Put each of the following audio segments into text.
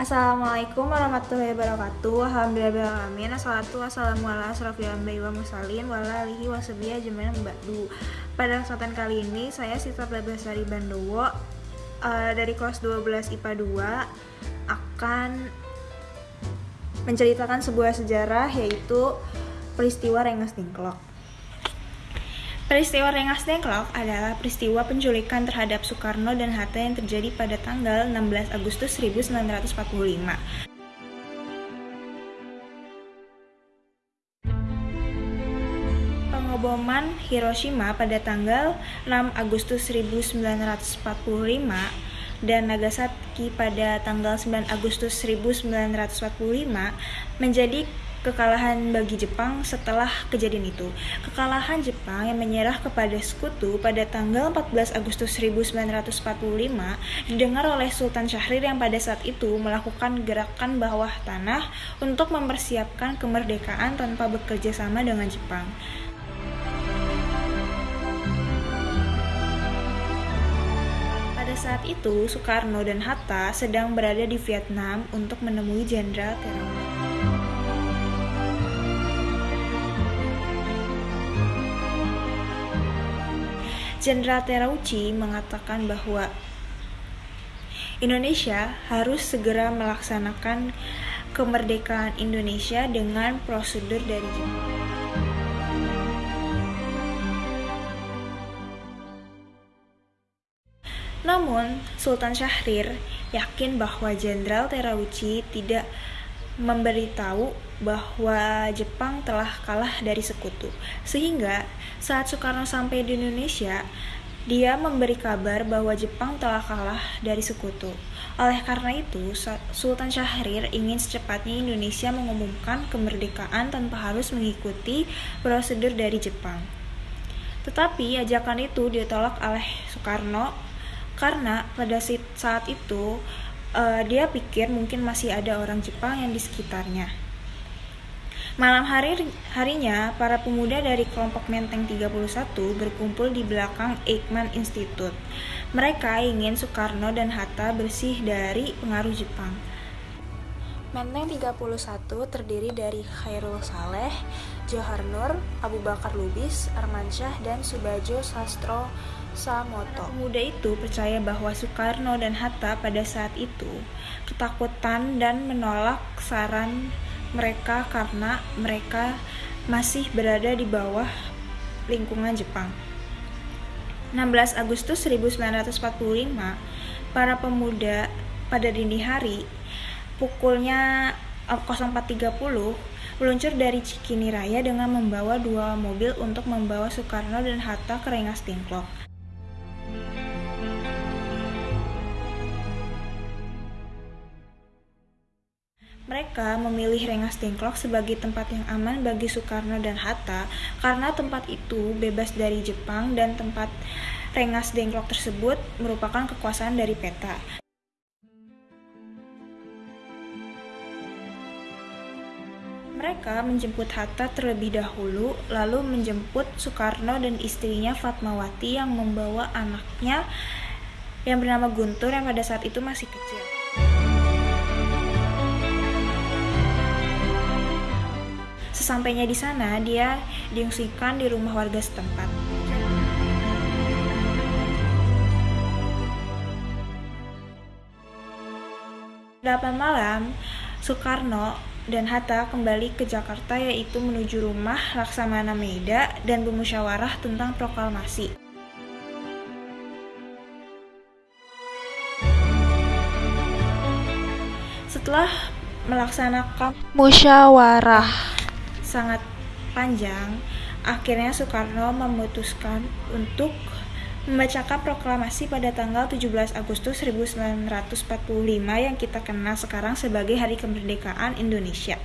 Assalamualaikum warahmatullahi wabarakatuh Alhamdulillahirrahmanirrahim Assalatu wassalamu ala asrafil anbiya wa mursalin wa alihi wa sahbihi ajmain ba'du. Pada kesempatan kali ini saya Sita Plebasari Bandowo uh, dari kelas 12 IPA 2 akan menceritakan sebuah sejarah yaitu peristiwa Rengas Dengklok. Peristiwa Rengas Dengklok adalah peristiwa penculikan terhadap Soekarno dan Hatta yang terjadi pada tanggal 16 Agustus 1945. Pengoboman Hiroshima pada tanggal 6 Agustus 1945 dan Nagasaki pada tanggal 9 Agustus 1945 menjadi kekalahan bagi Jepang setelah kejadian itu. Kekalahan Jepang yang menyerah kepada sekutu pada tanggal 14 Agustus 1945 didengar oleh Sultan Syahrir yang pada saat itu melakukan gerakan bawah tanah untuk mempersiapkan kemerdekaan tanpa bekerja sama dengan Jepang. Pada saat itu, Soekarno dan Hatta sedang berada di Vietnam untuk menemui Jenderal Terowongan. Jenderal Terauchi mengatakan bahwa Indonesia harus segera melaksanakan kemerdekaan Indonesia dengan prosedur dari. Namun, Sultan Syahrir yakin bahwa Jenderal Terauchi tidak memberitahu bahwa Jepang telah kalah dari sekutu. Sehingga saat Soekarno sampai di Indonesia, dia memberi kabar bahwa Jepang telah kalah dari sekutu. Oleh karena itu, Sultan Syahrir ingin secepatnya Indonesia mengumumkan kemerdekaan tanpa harus mengikuti prosedur dari Jepang. Tetapi ajakan itu ditolak oleh Soekarno karena pada saat itu uh, dia pikir mungkin masih ada orang Jepang yang di sekitarnya. Malam hari harinya, para pemuda dari kelompok Menteng 31 berkumpul di belakang Eijkman Institute. Mereka ingin Soekarno dan Hatta bersih dari pengaruh Jepang. Menteng 31 terdiri dari Khairul Saleh, Johar Nur, Abu Bakar Lubis, Armansyah, dan Subajo Sastro Samoto. Pemuda itu percaya bahwa Soekarno dan Hatta pada saat itu ketakutan dan menolak saran mereka karena mereka masih berada di bawah lingkungan Jepang. 16 Agustus 1945, para pemuda pada dini hari pukulnya 04.30 eh, meluncur dari Cikini Raya dengan membawa dua mobil untuk membawa Soekarno dan Hatta ke Rengas Dengklok. Mereka memilih Rengas Dengklok sebagai tempat yang aman bagi Soekarno dan Hatta karena tempat itu bebas dari Jepang dan tempat Rengas Dengklok tersebut merupakan kekuasaan dari peta. Mereka menjemput Hatta terlebih dahulu, lalu menjemput Soekarno dan istrinya Fatmawati yang membawa anaknya yang bernama Guntur yang pada saat itu masih kecil. Sesampainya di sana, dia diungsikan di rumah warga setempat. Delapan malam, Soekarno dan Hatta kembali ke Jakarta yaitu menuju rumah Laksamana Meida dan bermusyawarah tentang proklamasi. Setelah melaksanakan musyawarah sangat panjang, akhirnya Soekarno memutuskan untuk membacakan proklamasi pada tanggal 17 Agustus 1945 yang kita kenal sekarang sebagai Hari Kemerdekaan Indonesia.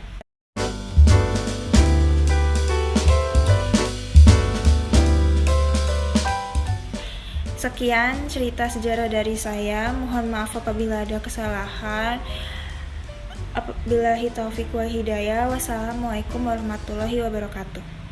Sekian cerita sejarah dari saya. Mohon maaf apabila ada kesalahan. Apabila taufik wa hidayah. Wassalamualaikum warahmatullahi wabarakatuh.